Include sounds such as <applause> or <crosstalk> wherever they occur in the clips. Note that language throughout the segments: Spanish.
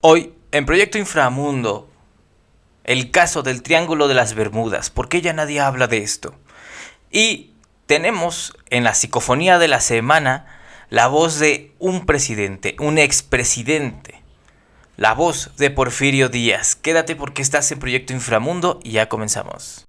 Hoy, en Proyecto Inframundo, el caso del Triángulo de las Bermudas. ¿Por qué ya nadie habla de esto? Y tenemos en la psicofonía de la semana la voz de un presidente, un expresidente. La voz de Porfirio Díaz. Quédate porque estás en Proyecto Inframundo y ya comenzamos.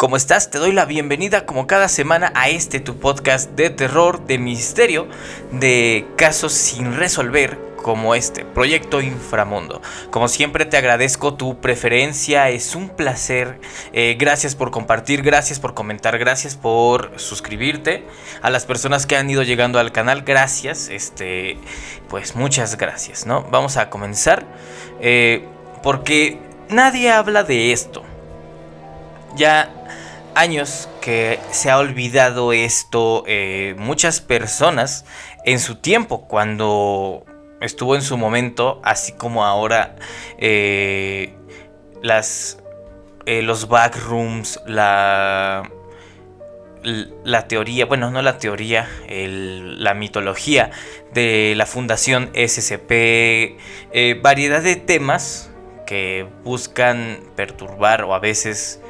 ¿Cómo estás? Te doy la bienvenida como cada semana a este tu podcast de terror, de misterio, de casos sin resolver como este, Proyecto Inframundo. Como siempre te agradezco tu preferencia, es un placer. Eh, gracias por compartir, gracias por comentar, gracias por suscribirte. A las personas que han ido llegando al canal, gracias. Este, pues muchas gracias, ¿no? Vamos a comenzar. Eh, porque nadie habla de esto. Ya años que se ha olvidado esto eh, muchas personas en su tiempo, cuando estuvo en su momento, así como ahora eh, las, eh, los backrooms, la, la teoría, bueno, no la teoría, la mitología de la fundación SCP, variedad de temas que buscan perturbar o a veces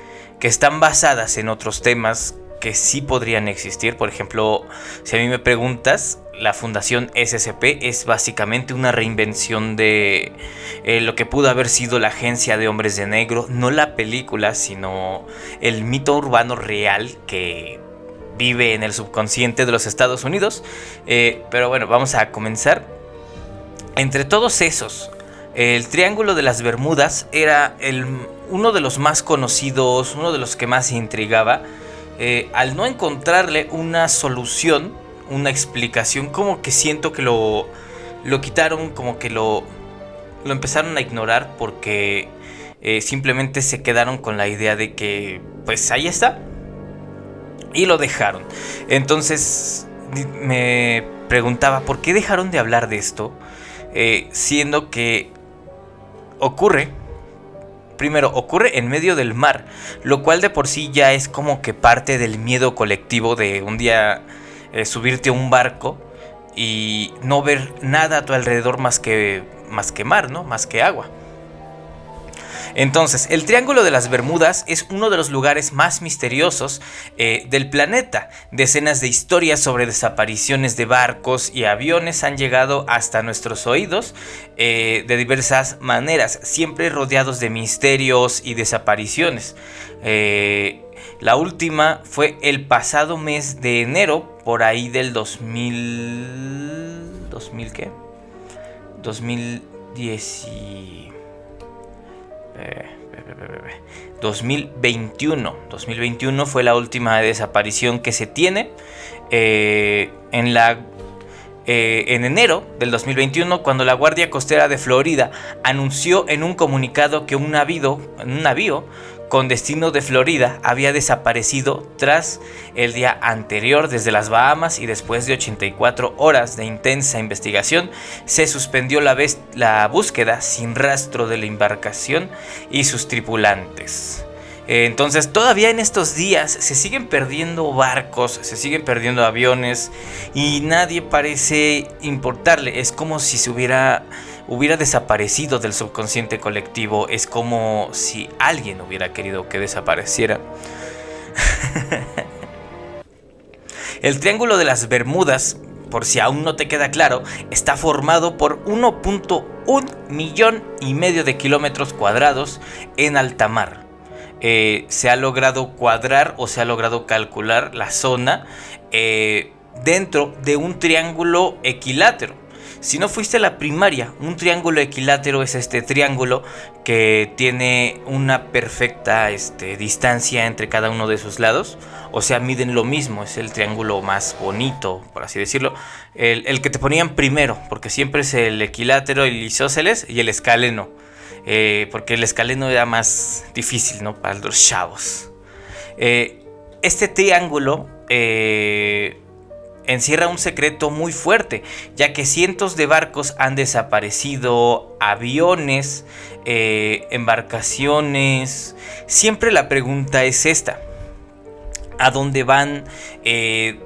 que están basadas en otros temas que sí podrían existir. Por ejemplo, si a mí me preguntas, la fundación SCP es básicamente una reinvención de eh, lo que pudo haber sido la agencia de hombres de negro, no la película, sino el mito urbano real que vive en el subconsciente de los Estados Unidos. Eh, pero bueno, vamos a comenzar. Entre todos esos, el Triángulo de las Bermudas era el uno de los más conocidos, uno de los que más intrigaba, eh, al no encontrarle una solución, una explicación, como que siento que lo, lo quitaron, como que lo, lo empezaron a ignorar porque eh, simplemente se quedaron con la idea de que, pues ahí está. Y lo dejaron. Entonces me preguntaba, ¿por qué dejaron de hablar de esto? Eh, siendo que ocurre primero, ocurre en medio del mar, lo cual de por sí ya es como que parte del miedo colectivo de un día eh, subirte a un barco y no ver nada a tu alrededor más que, más que mar, ¿no? Más que agua. Entonces, el Triángulo de las Bermudas es uno de los lugares más misteriosos eh, del planeta. Decenas de historias sobre desapariciones de barcos y aviones han llegado hasta nuestros oídos eh, de diversas maneras, siempre rodeados de misterios y desapariciones. Eh, la última fue el pasado mes de enero, por ahí del 2000... ¿2000 qué? 2010... 2021. 2021 fue la última desaparición que se tiene. Eh, en la eh, en enero del 2021, cuando la Guardia Costera de Florida anunció en un comunicado que un navío, un navío con destino de Florida había desaparecido tras el día anterior desde las Bahamas y después de 84 horas de intensa investigación se suspendió la, la búsqueda sin rastro de la embarcación y sus tripulantes. Entonces todavía en estos días se siguen perdiendo barcos, se siguen perdiendo aviones y nadie parece importarle. Es como si se hubiera hubiera desaparecido del subconsciente colectivo. Es como si alguien hubiera querido que desapareciera. <laughs> El Triángulo de las Bermudas, por si aún no te queda claro, está formado por 1.1 millón y medio de kilómetros cuadrados en alta mar. Eh, se ha logrado cuadrar o se ha logrado calcular la zona eh, dentro de un triángulo equilátero. Si no fuiste a la primaria, un triángulo equilátero es este triángulo que tiene una perfecta este, distancia entre cada uno de sus lados. O sea, miden lo mismo, es el triángulo más bonito, por así decirlo. El, que te ponían primero, porque siempre es el equilátero, el isósceles y el escaleno. Eh, porque el escaleno era más difícil, ¿no? Para los chavos. Eh, este triángulo eh, encierra un secreto muy fuerte, ya que cientos de barcos han desaparecido, aviones, eh, embarcaciones. Siempre la pregunta es esta. ¿A dónde van? Eh,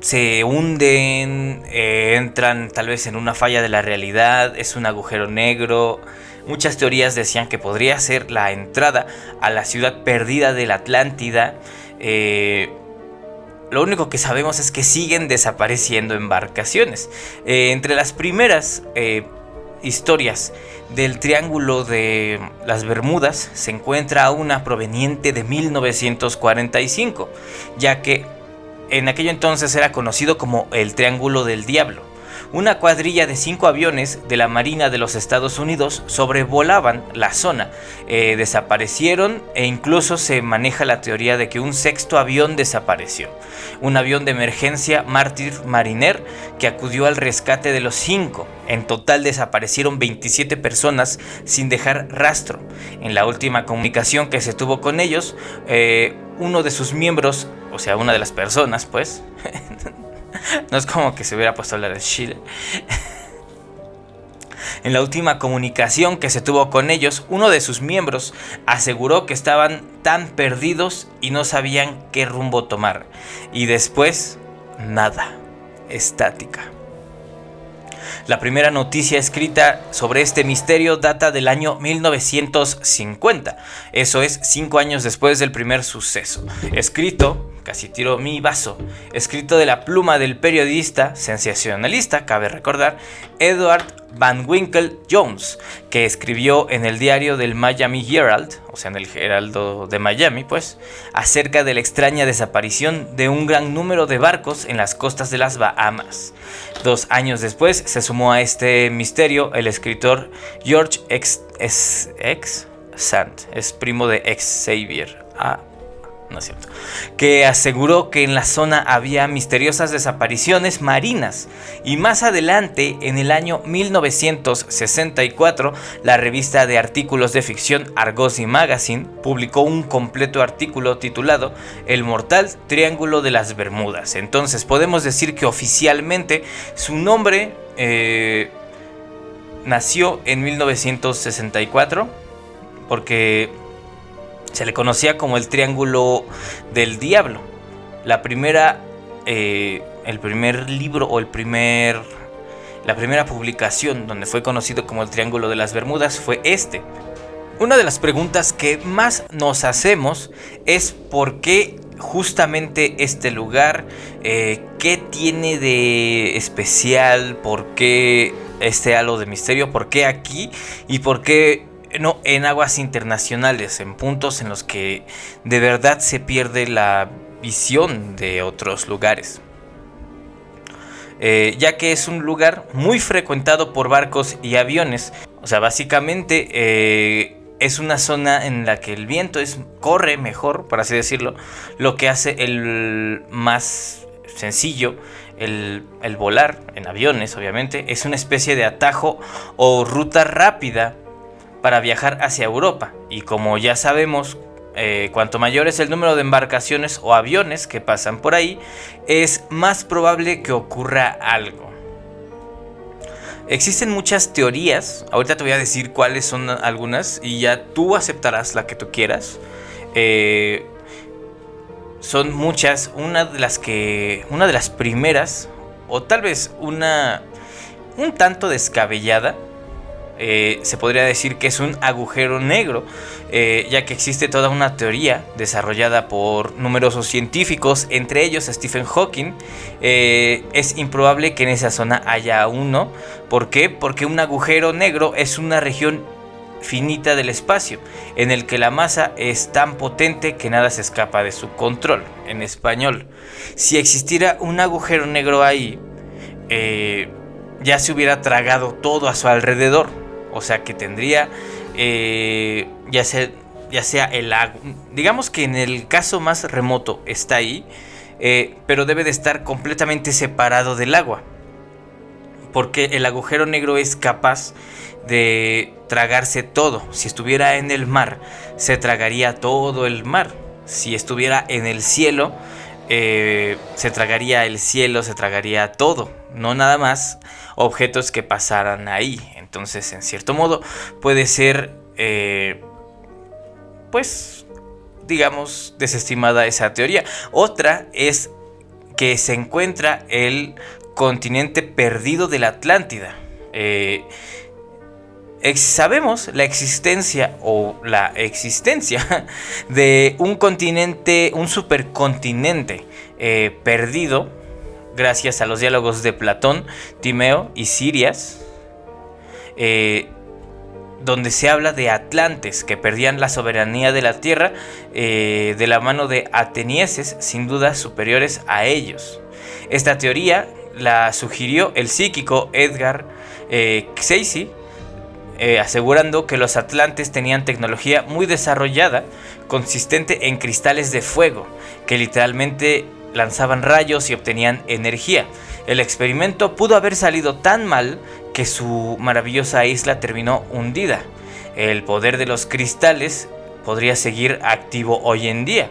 se hunden, eh, entran tal vez en una falla de la realidad, es un agujero negro. Muchas teorías decían que podría ser la entrada a la ciudad perdida de la Atlántida. Eh, lo único que sabemos es que siguen desapareciendo embarcaciones. Eh, entre las primeras historias del Triángulo de las Bermudas se encuentra una proveniente de 1945, ya que en aquello entonces era conocido como el Triángulo del Diablo. Una cuadrilla de cinco aviones de la Marina de los Estados Unidos sobrevolaban la zona, eh, desaparecieron e incluso se maneja la teoría de que un sexto avión desapareció. Un avión de emergencia Mártir Mariner que acudió al rescate de los cinco. En total desaparecieron 27 personas sin dejar rastro. En la última comunicación que se tuvo con ellos, eh, uno de sus miembros o sea, una de las personas, pues. <laughs> no es como que se hubiera puesto a hablar de Chile. En la última comunicación que se tuvo con ellos, uno de sus miembros aseguró que estaban tan perdidos y no sabían qué rumbo tomar. Y después, nada, estática. La primera noticia escrita sobre este misterio data del año 1950, eso es cinco años después del primer suceso. Escrito casi tiro mi vaso, escrito de la pluma del periodista sensacionalista, cabe recordar, Edward Van Winkle Jones, que escribió en el diario del Miami Herald, o sea, en el Heraldo de Miami, pues, acerca de la extraña desaparición de un gran número de barcos en las costas de las Bahamas. Dos años después se sumó a este misterio el escritor George X. X, Sand, es primo de Xavier. No es cierto, que aseguró que en la zona había misteriosas desapariciones marinas y más adelante, en el año 1964, la revista de artículos de ficción Argosy Magazine publicó un completo artículo titulado El mortal Triángulo de las Bermudas. Entonces podemos decir que oficialmente su nombre eh, nació en 1964 porque se le conocía como el Triángulo del Diablo. La primera, eh, el primer libro o el primer, la primera publicación donde fue conocido como el Triángulo de las Bermudas fue este. Una de las preguntas que más nos hacemos es por qué justamente este lugar, eh, qué tiene de especial, por qué este halo de misterio, por qué aquí y por qué no, en aguas internacionales, en puntos en los que de verdad se pierde la visión de otros lugares. Eh, ya que es un lugar muy frecuentado por barcos y aviones. O sea, básicamente eh, es una zona en la que el viento es, corre mejor, por así decirlo, lo que hace el más sencillo, el, el volar en aviones, obviamente, es una especie de atajo o ruta rápida para viajar hacia Europa. Y como ya sabemos, eh, cuanto mayor es el número de embarcaciones o aviones que pasan por ahí, es más probable que ocurra algo. Existen muchas teorías, ahorita te voy a decir cuáles son algunas y ya tú aceptarás la que tú quieras. Eh, son muchas, una de las que, una de las primeras, o tal vez una un tanto descabellada, eh, se podría decir que es un agujero negro, eh, ya que existe toda una teoría desarrollada por numerosos científicos, entre ellos Stephen Hawking. Eh, es improbable que en esa zona haya uno. ¿Por qué? Porque un agujero negro es una región finita del espacio, en el que la masa es tan potente que nada se escapa de su control. En español, si existiera un agujero negro ahí, ya se hubiera tragado todo a su alrededor. O sea que tendría eh, ya, sea, ya sea el agua. Digamos que en el caso más remoto está ahí. Eh, pero debe de estar completamente separado del agua. Porque el agujero negro es capaz de tragarse todo. Si estuviera en el mar, se tragaría todo el mar. Si estuviera en el cielo, eh, se tragaría el cielo, se tragaría todo, no nada más objetos que pasaran ahí. Entonces, en cierto modo, puede ser, eh, pues, digamos, desestimada esa teoría. Otra es que se encuentra el continente perdido de la Atlántida. Eh, sabemos la existencia o la existencia <laughs> de un continente, un supercontinente eh, perdido gracias a los diálogos de Platón, Timeo y Sirias, eh, donde se habla de atlantes que perdían la soberanía de la tierra eh, de la mano de atenienses sin duda superiores a ellos. Esta teoría la sugirió el psíquico Edgar eh, eh, asegurando que los atlantes tenían tecnología muy desarrollada, consistente en cristales de fuego, que literalmente lanzaban rayos y obtenían energía. El experimento pudo haber salido tan mal que su maravillosa isla terminó hundida. El poder de los cristales podría seguir activo hoy en día.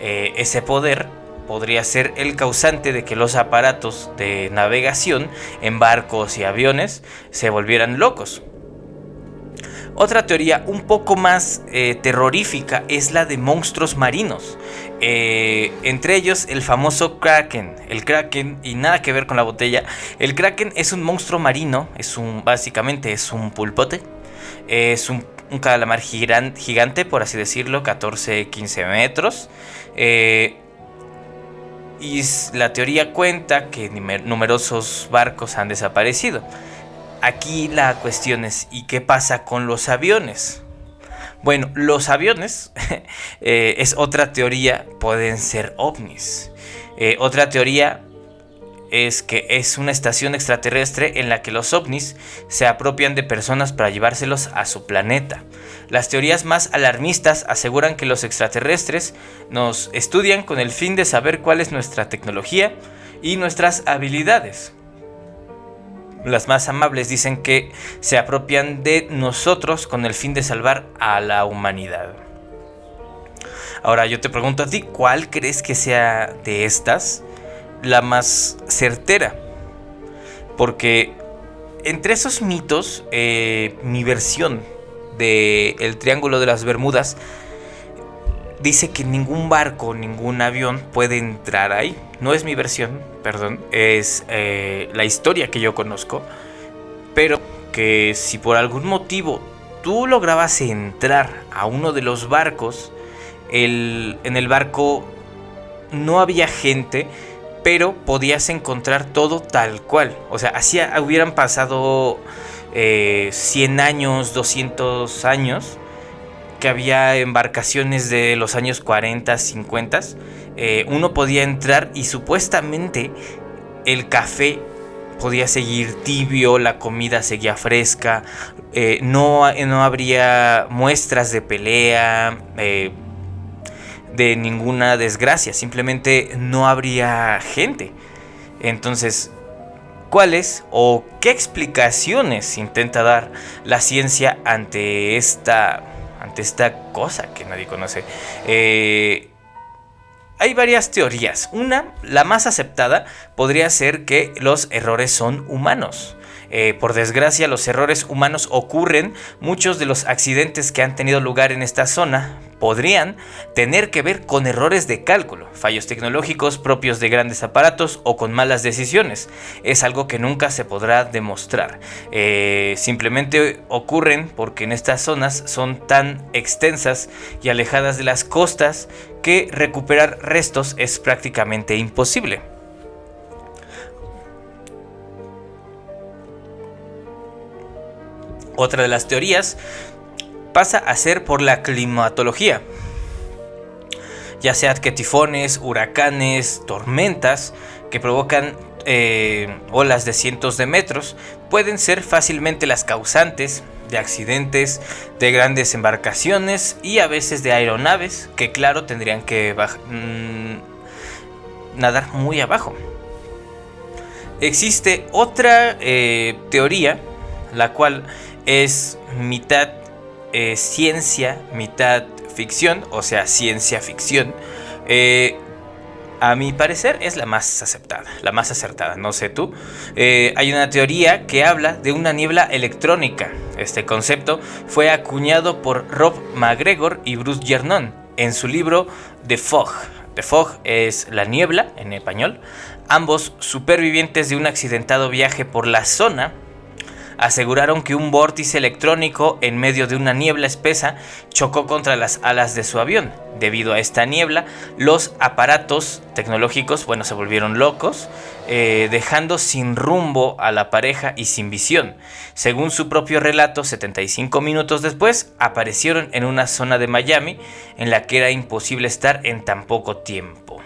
Eh, ese poder podría ser el causante de que los aparatos de navegación en barcos y aviones se volvieran locos. Otra teoría un poco más eh, terrorífica es la de monstruos marinos. Eh, entre ellos el famoso Kraken. El Kraken, y nada que ver con la botella. El Kraken es un monstruo marino. Es un. básicamente es un pulpote. Es un, calamar gigante, por así decirlo. 14-15 metros. Eh, y la teoría cuenta que numerosos barcos han desaparecido. Aquí la cuestión es, ¿y qué pasa con los aviones? Bueno, los aviones <laughs> eh, es otra teoría, pueden ser ovnis. Eh, otra teoría es que es una estación extraterrestre en la que los ovnis se apropian de personas para llevárselos a su planeta. Las teorías más alarmistas aseguran que los extraterrestres nos estudian con el fin de saber cuál es nuestra tecnología y nuestras habilidades. Las más amables dicen que se apropian de nosotros con el fin de salvar a la humanidad. Ahora yo te pregunto a ti, ¿cuál crees que sea de estas la más certera? Porque entre esos mitos, eh, mi versión del el Triángulo de las Bermudas dice que ningún barco, ningún avión puede entrar ahí. No es mi versión, perdón, es eh, la historia que yo conozco. Pero que si por algún motivo tú lograbas entrar a uno de los barcos, el, en el barco no había gente, pero podías encontrar todo tal cual. O sea, así hubieran pasado 100 eh, años, 200 años que había embarcaciones de los años 40, 50, eh, uno podía entrar y supuestamente el café podía seguir tibio, la comida seguía fresca, eh, no, no, habría muestras de pelea, eh, de ninguna desgracia, simplemente no habría gente. Entonces, ¿cuáles o qué explicaciones intenta dar la ciencia ante esta ante esta cosa que nadie conoce. Eh, hay varias teorías. Una, la más aceptada, podría ser que los errores son humanos. Eh, por desgracia, los errores humanos ocurren. Muchos de los accidentes que han tenido lugar en esta zona podrían tener que ver con errores de cálculo, fallos tecnológicos propios de grandes aparatos o con malas decisiones. Es algo que nunca se podrá demostrar. Eh, simplemente ocurren porque en estas zonas son tan extensas y alejadas de las costas que recuperar restos es prácticamente imposible. Otra de las teorías pasa a ser por la climatología, ya sea que tifones, huracanes, tormentas que provocan eh, olas de cientos de metros pueden ser fácilmente las causantes de accidentes, de grandes embarcaciones y a veces de aeronaves que claro tendrían que mm, nadar muy abajo. Existe otra eh, teoría, la cual es mitad eh, ciencia, mitad ficción, o sea, ciencia ficción, eh, a mi parecer es la más aceptada, la más acertada, no sé tú. Eh, hay una teoría que habla de una niebla electrónica. Este concepto fue acuñado por Rob McGregor y Bruce Gernon en su libro The Fog. The Fog es la niebla en español. Ambos supervivientes de un accidentado viaje por la zona aseguraron que un vórtice electrónico en medio de una niebla espesa chocó contra las alas de su avión. Debido a esta niebla, los aparatos tecnológicos, bueno, se volvieron locos, eh, dejando sin rumbo a la pareja y sin visión. Según su propio relato, 75 minutos después, aparecieron en una zona de Miami en la que era imposible estar en tan poco tiempo.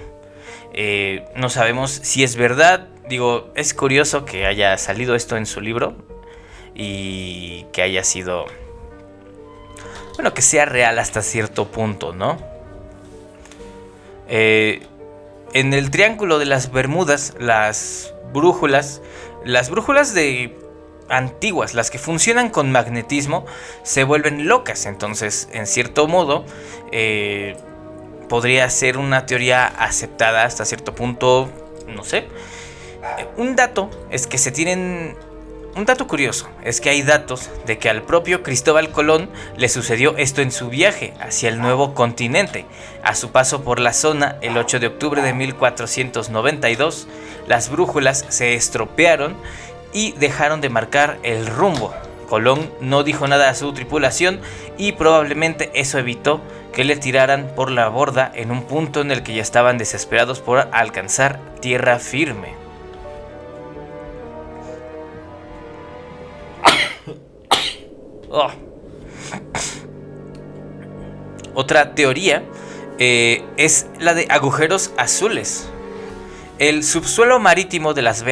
Eh, no sabemos si es verdad, digo, es curioso que haya salido esto en su libro, y que haya sido, bueno, que sea real hasta cierto punto, ¿no? Eh, en el Triángulo de las Bermudas, las brújulas, las brújulas de antiguas, las que funcionan con magnetismo, se vuelven locas. Entonces, en cierto modo, eh, podría ser una teoría aceptada hasta cierto punto, no sé. Eh, un dato es que se tienen un dato curioso es que hay datos de que al propio Cristóbal Colón le sucedió esto en su viaje hacia el nuevo continente. A su paso por la zona el 8 de octubre de 1492, las brújulas se estropearon y dejaron de marcar el rumbo. Colón no dijo nada a su tripulación y probablemente eso evitó que le tiraran por la borda en un punto en el que ya estaban desesperados por alcanzar tierra firme. Oh. Otra teoría eh, es la de agujeros azules. El subsuelo marítimo de las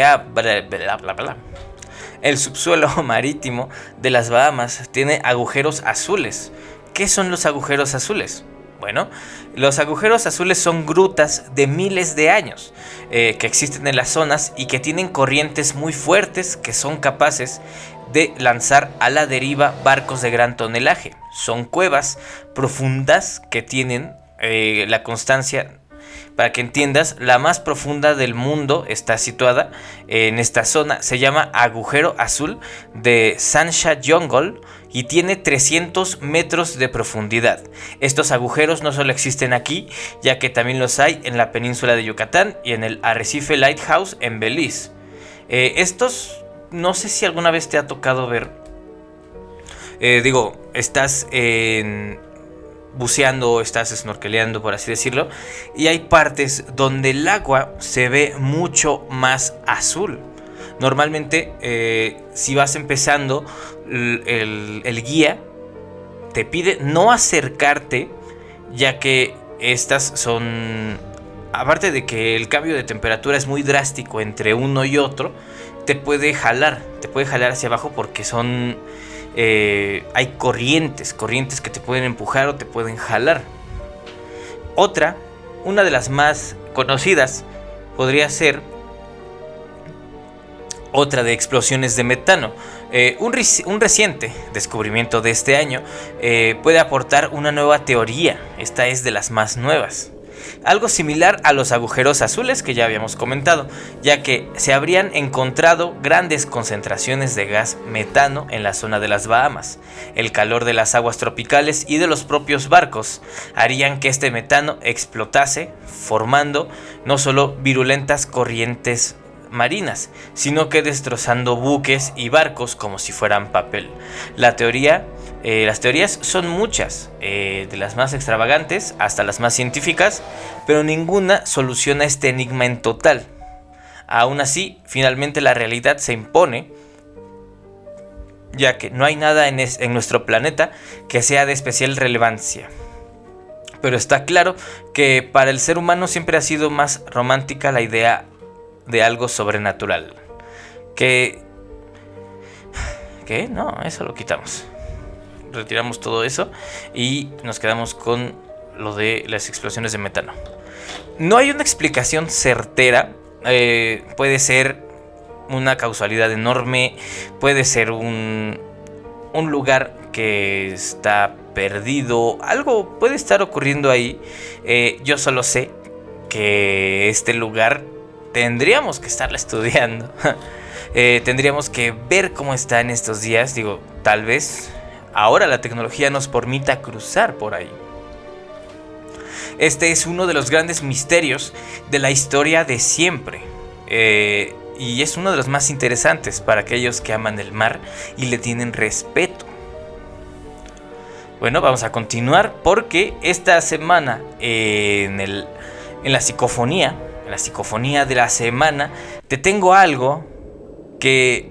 Bahamas tiene agujeros azules. ¿Qué son los agujeros azules? Bueno, los agujeros azules son grutas de miles de años eh, que existen en las zonas y que tienen corrientes muy fuertes que son capaces de lanzar a la deriva barcos de gran tonelaje. Son cuevas profundas que tienen eh, la constancia para que entiendas, la más profunda del mundo está situada en esta zona. Se llama Agujero Azul de Sansha Jungle y tiene 300 metros de profundidad. Estos agujeros no solo existen aquí, ya que también los hay en la península de Yucatán y en el Arrecife Lighthouse en Belice. Eh, estos no sé si alguna vez te ha tocado ver. Eh, digo, estás en buceando, estás snorkeleando, por así decirlo, y hay partes donde el agua se ve mucho más azul. Normalmente, eh, si vas empezando, el, el, guía te pide no acercarte, ya que estas son, aparte de que el cambio de temperatura es muy drástico entre uno y otro, te puede jalar, te puede jalar hacia abajo porque son... Eh, hay corrientes, corrientes que te pueden empujar o te pueden jalar. Otra, una de las más conocidas, podría ser otra de explosiones de metano. Eh, un, reciente descubrimiento de este año eh, puede aportar una nueva teoría. Esta es de las más nuevas algo similar a los agujeros azules que ya habíamos comentado, ya que se habrían encontrado grandes concentraciones de gas metano en la zona de las Bahamas. El calor de las aguas tropicales y de los propios barcos harían que este metano explotase, formando no solo virulentas corrientes marinas, sino que destrozando buques y barcos como si fueran papel. La teoría eh, las teorías son muchas, eh, de las más extravagantes hasta las más científicas, pero ninguna soluciona este enigma en total. Aún así, finalmente la realidad se impone, ya que no hay nada en, en nuestro planeta que sea de especial relevancia. Pero está claro que para el ser humano siempre ha sido más romántica la idea de algo sobrenatural. Que... ¿Qué? No, eso lo quitamos retiramos todo eso y nos quedamos con lo de las explosiones de metano. No hay una explicación certera, eh, puede ser una causalidad enorme, puede ser un, un lugar que está perdido, algo puede estar ocurriendo ahí. Eh, yo solo sé que este lugar tendríamos que estarla estudiando. <laughs> Eh, tendríamos que ver cómo está en estos días. Digo, tal vez ahora la tecnología nos permita cruzar por ahí. Este es uno de los grandes misterios de la historia de siempre. Eh, y es uno de los más interesantes para aquellos que aman el mar y le tienen respeto. Bueno, vamos a continuar porque esta semana en, el, en la psicofonía, la psicofonía de la semana, te tengo algo que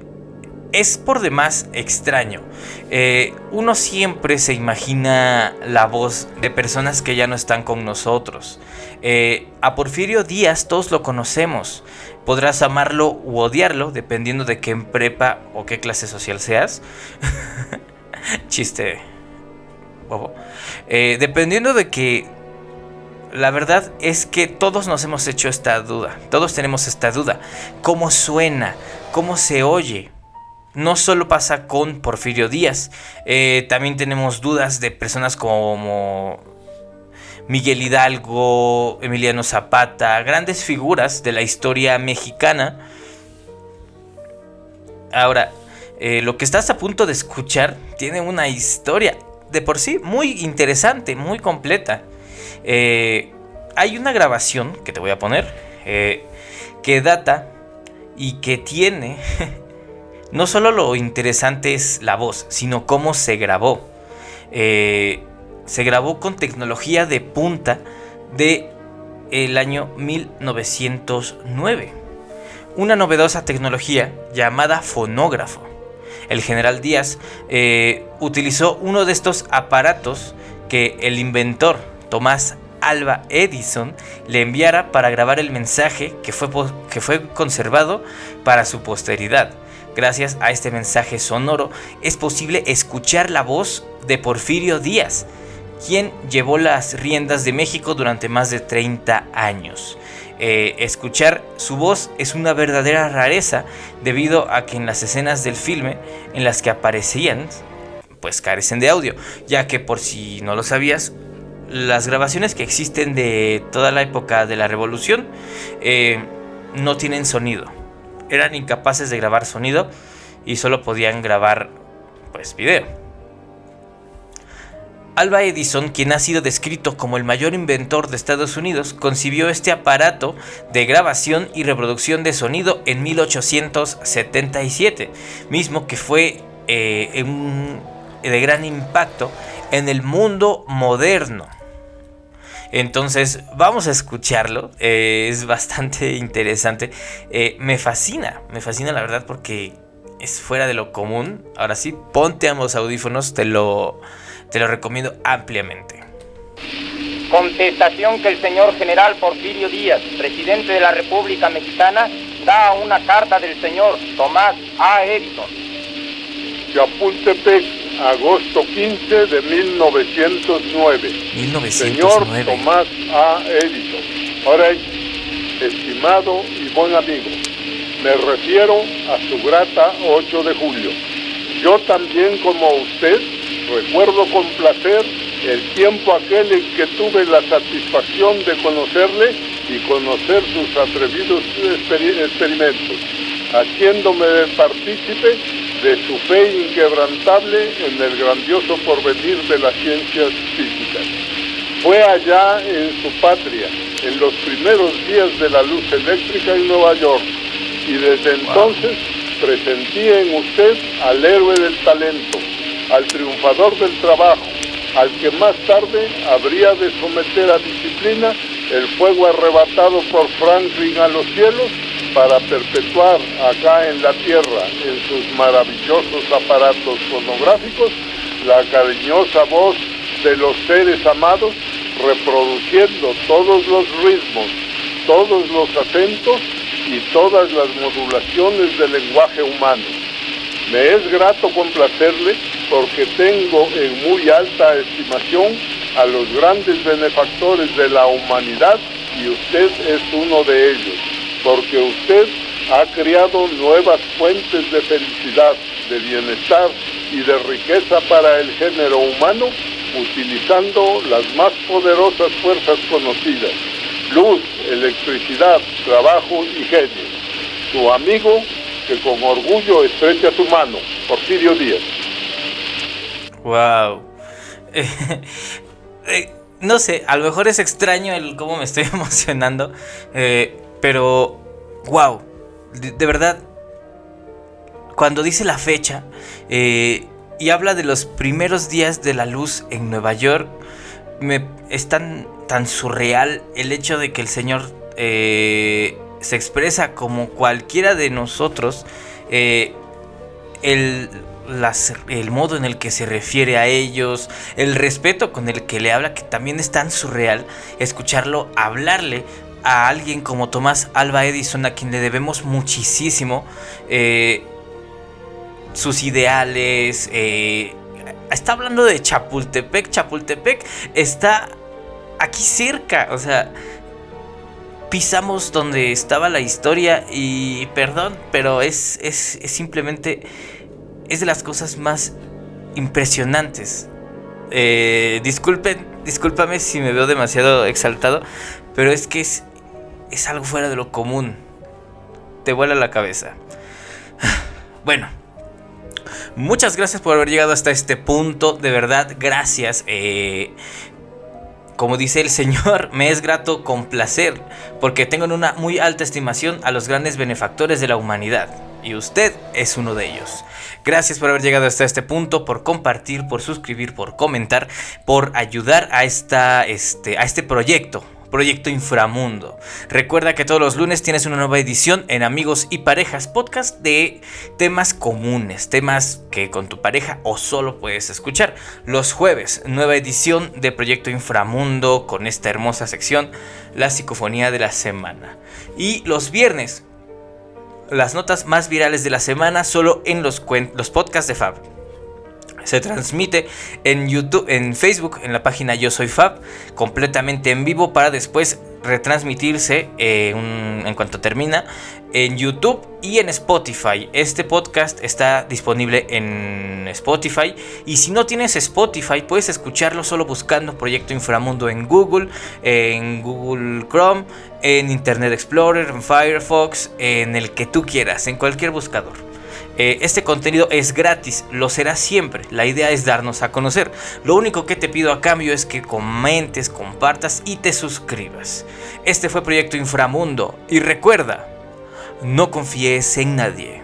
es por demás extraño. Eh, uno siempre se imagina la voz de personas que ya no están con nosotros. Eh, a Porfirio Díaz todos lo conocemos. Podrás amarlo u odiarlo dependiendo de qué prepa o qué clase social seas. <laughs> Chiste eh, dependiendo de que la verdad es que todos nos hemos hecho esta duda, todos tenemos esta duda. ¿Cómo suena? ¿Cómo se oye? No solo pasa con Porfirio Díaz, eh, también tenemos dudas de personas como Miguel Hidalgo, Emiliano Zapata, grandes figuras de la historia mexicana. Ahora, eh, lo que estás a punto de escuchar tiene una historia de por sí muy interesante, muy completa. Eh, hay una grabación que te voy a poner eh, que data y que tiene <laughs> no solo lo interesante es la voz, sino cómo se grabó. Eh, se grabó con tecnología de punta de el año 1909. Una novedosa tecnología llamada fonógrafo el general Díaz utilizó uno de estos aparatos que el inventor Tomás Alba Edison le enviara para grabar el mensaje que fue, que fue conservado para su posteridad. Gracias a este mensaje sonoro es posible escuchar la voz de Porfirio Díaz, quien llevó las riendas de México durante más de 30 años. Eh, escuchar su voz es una verdadera rareza debido a que en las escenas del filme en las que aparecían pues carecen de audio, ya que por si no lo sabías, las grabaciones que existen de toda la época de la revolución eh, no tienen sonido. Eran incapaces de grabar sonido y solo podían grabar pues video. Alba Edison, quien ha sido descrito como el mayor inventor de Estados Unidos, concibió este aparato de grabación y reproducción de sonido en 1877, mismo que fue eh, de gran impacto en el mundo moderno. Entonces vamos a escucharlo, eh, es bastante <laughs> interesante, eh, me fascina, me fascina la verdad porque es fuera de lo común. Ahora sí, ponte ambos audífonos, te lo te lo recomiendo ampliamente. Contestación que el señor general Porfirio Díaz, presidente de la República Mexicana, da a una carta del señor Tomás A. Edison. Chapultepec, agosto 15 de 1909. 1909. Señor Tomás A. Edison. Ahora, estimado y buen amigo, me refiero a su grata 8 de julio. Yo también como usted Recuerdo con placer el tiempo aquel en que tuve la satisfacción de conocerle y conocer sus atrevidos experimentos, haciéndome partícipe de su fe inquebrantable en el grandioso porvenir de las ciencias físicas. Fue allá en su patria, en los primeros días de la luz eléctrica en Nueva York, y desde entonces presentí en usted al héroe del talento, al triunfador del trabajo, al que más tarde habría de someter a disciplina el fuego arrebatado por Franklin a los cielos para perpetuar acá en la tierra, en sus maravillosos aparatos fonográficos, la cariñosa voz de los seres amados, reproduciendo todos los ritmos, todos los acentos y todas las modulaciones del lenguaje humano. Me es grato complacerle porque tengo en muy alta estimación a los grandes benefactores de la humanidad y usted es uno de ellos, porque usted ha creado nuevas fuentes de felicidad, de bienestar y de riqueza para el género humano utilizando las más poderosas fuerzas conocidas. luz, electricidad, trabajo y genio. Tu amigo que con orgullo estrecha tu mano, Porfirio Díaz. Wow. <laughs> Eh, no sé, a lo mejor es extraño el cómo me estoy <laughs> emocionando, eh, pero wow, de, verdad, cuando dice la fecha eh, y habla de los primeros días de la luz en Nueva York, me es tan, tan surreal el hecho de que el Señor se expresa como cualquiera de nosotros, el el modo en el que se refiere a ellos, el respeto con el que le habla, que también es tan surreal escucharlo hablarle a alguien como Tomás Alba Edison, a quien le debemos muchísimo, eh, sus ideales, eh, está hablando de Chapultepec, Chapultepec está aquí cerca, o sea, pisamos donde estaba la historia y perdón, pero es, es, es simplemente es de las cosas más impresionantes. Eh, disculpen, discúlpame si me veo demasiado exaltado, pero es que es, es algo fuera de lo común. Te vuela la cabeza. <sighs> Bueno, muchas gracias por haber llegado hasta este punto. De verdad, gracias. Eh, como dice el Señor, <laughs> me es grato complacer, porque tengo en una muy alta estimación a los grandes benefactores de la humanidad, y usted es uno de ellos. Gracias por haber llegado hasta este punto, por compartir, por suscribir, por comentar, por ayudar a, esta, este, a este proyecto. Proyecto Inframundo. Recuerda que todos los lunes tienes una nueva edición en Amigos y Parejas Podcast de temas comunes, temas que con tu pareja o solo puedes escuchar. Los jueves, nueva edición de Proyecto Inframundo con esta hermosa sección, la psicofonía de la semana. Y los viernes, las notas más virales de la semana solo en los, los podcasts de Fab. Se transmite en YouTube, en Facebook, en la página Yo Soy Fab, completamente en vivo para después retransmitirse eh, en cuanto termina en YouTube y en Spotify. Este podcast está disponible en Spotify y si no tienes Spotify puedes escucharlo solo buscando Proyecto Inframundo en Google, en Google Chrome, en Internet Explorer, en Firefox, en el que tú quieras, en cualquier buscador. Eh, este contenido es gratis, lo será siempre. La idea es darnos a conocer. Lo único que te pido a cambio es que comentes, compartas y te suscribas. Este fue Proyecto Inframundo y recuerda, no confíes en nadie.